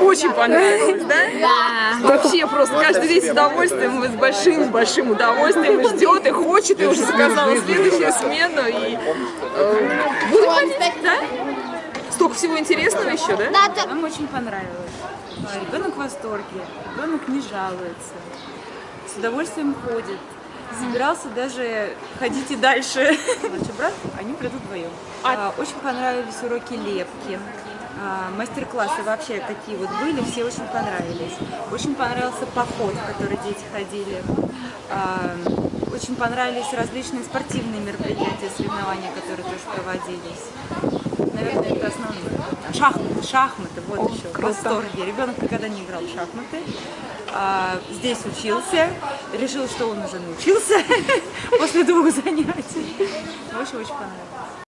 Очень понравилось, да? Да. Вообще просто каждый день с удовольствием, с большим-большим удовольствием ждет, и хочет, и уже заказала следующую смену. И э, буду ходить, да? Столько всего интересного еще, да? Да, Нам очень понравилось. Ребенок в восторге, ребенок не жалуется, с удовольствием ходит. Собирался даже ходить и дальше. Младший брат, они придут вдвоем. А, Очень понравились уроки лепки. А, Мастер-классы вообще какие вот были, все очень понравились. Очень понравился поход, в который дети ходили. А, Очень понравились различные спортивные мероприятия, соревнования, которые тоже проводились. Шахматы, шахматы, вот еще, в восторге. Ребенок никогда не играл в шахматы. А, здесь учился, решил, что он уже научился после двух занятий. В общем, очень понравилось.